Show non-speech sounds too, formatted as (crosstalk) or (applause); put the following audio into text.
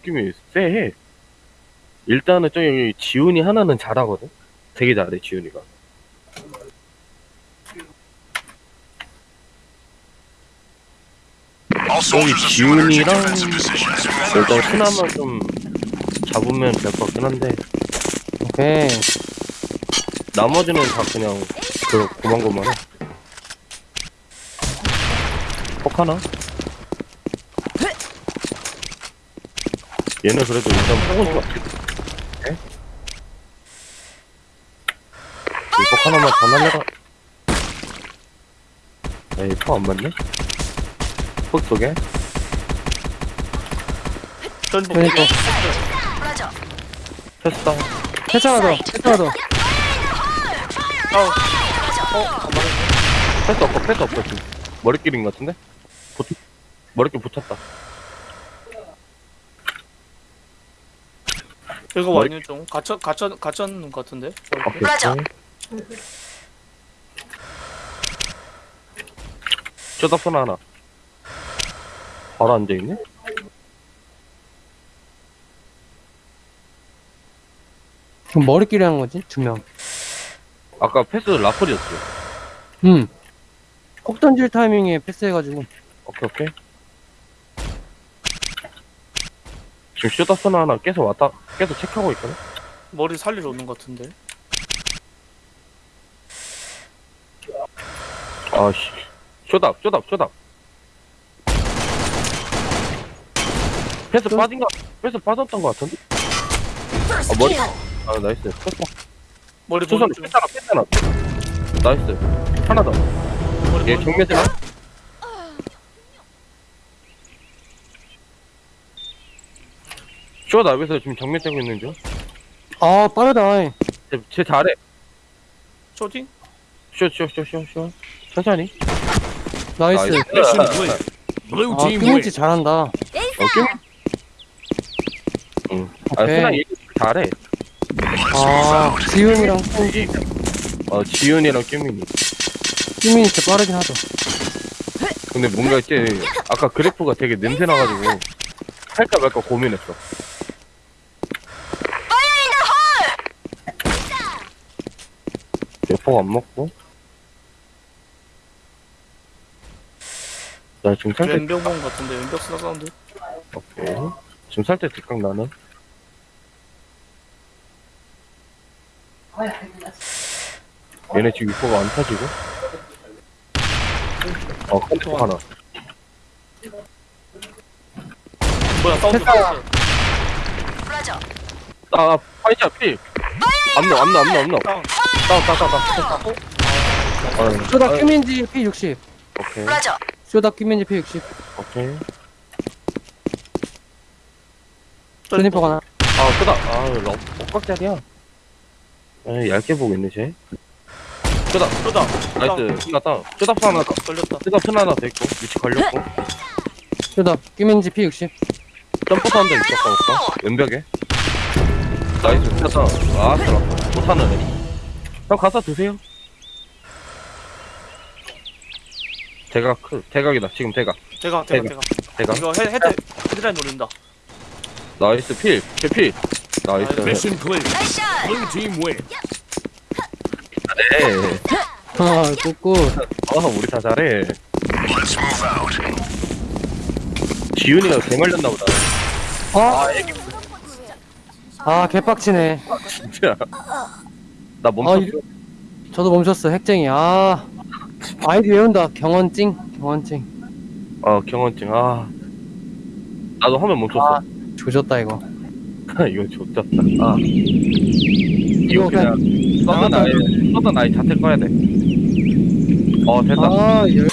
느낌이 쎄해. 일단은 저기 지훈이 하나는 잘하거든. 되게 잘해 지훈이가. 여기 지훈이랑 일단 스나만 좀 잡으면 될 것 같긴 한데 오케이. 나머지는 다 그냥 그 고만고만해. 폭 하나? 얘는 그래도 일단 폭은 좀 네? 이폭 하나만 더 날려가. 에이, 폭안 맞네? 폭 속에? 전복 그러니까. 패스다. 패스 하나 더. 패스 하나 더. 패스 없고, 패스 없고, 지금. 머리끼리인 것 같은데? 붙, 머리끼리 붙였다. 이거 머리- 완전 좀 갇혀 갇혀 갇혔는 것 같은데. 오케이. 맞아. 쇼다폰 하나. 바로 앉아있네? 그럼 머리끼리 한 거지? 두 명. 아까 패스 라플이었어. 음. 폭 던질 타이밍에 패스해가지고. 오케이, 오케이. 지금 쇼다폰 하나 계속 왔다, 계속 체크하고 있거든? 머리 살리러 오는 것 같은데. 아, 씨. 쇼답, 쇼답, 쇼답. 패스 빠진 거, 패스 빠졌던 거 같은데? 아, 머리-. 아, 나이스. 패스, 머리 중. 패스하나, 패스하나. 나이스. 하나 더. 머리 얘 보는 중. 정면이나? 쇼 나비에서 지금 정면 째고 있는 중. 아, 빠르다. 쟤, 쟤 잘해. 쇼팅? 쇼, 쇼, 쇼, 쇼, 쇼. 천천히. 나이스. Mission clear. Blue 아, team win. 피니치 잘한다. 오케이? 응. 아, 오케이. 얘 잘해. 아, 지훈이랑 어, 지윤이랑 깨민이. 끼민이 진짜 빠르긴 하죠. 근데 뭔가 이제 아까 그래프가 되게 냄새 나가지고 할까 말까 고민했어. 대포 안 먹고. 나 지금 살때 왼벽 본것 같은데. 왼벽 스나 사운드. 오케이. 지금 살때 뒷각 나는. 얘네 지금 이코가 안 타지고. 어, 컴퓨터 하나. 뭐야 사운드. 됐다. 나왔어. 맞아. 아, 파이자 필. 암노, 암노, 암노, 암노. 다운. 다운, 다운, 다운, 다운. 아, 쇼다 아, 끼민지 P60. 오케이, 맞아. 쇼다 끼민지 P60. 오케이. 스니퍼 하나. 아, 끄다. 아, 러, 억각짜리야. 아, 얇게 보고 있네, 쟤. 끄다. 쇼다. 나이스. 끄다. 끄다 하나 더. 걸렸다. 끄다 편 하나 더 있고. 위치 걸렸고. 쇼다 끼민지 P60. 점프 한대 있었다, 오빠. 왼벽에. 나이스. 끄다. 아, 들어. 못하는 애. 형, 가서 드세요. 대각, 크, 대각이다. 지금 대각. 대가 대가. 대가. 대각. 이거 헤드 헤드 헤드라인 노린다. 나이스. 필. 필, 필. 나이스. Shot. Blue team win. 네. 아, 꾹꾹. 아, 우리 다 잘해. 지훈이가 개말렸나 보다. 아, 아, 개빡치네. 진짜. 나 아, 멈췄어. 이- 저도 멈췄어. 핵쟁이. 아, 아이디 외운다. 경원찡. 경원찡. 아, 경원증. 아. 나도 화면 멈췄어. 아. 조졌다, 이거. (laughs) 이거 좋졌다. 아. 이거 그냥 서든 아이, 서든 아이 자체 꺼야 돼. 어, 됐다. 아, 열.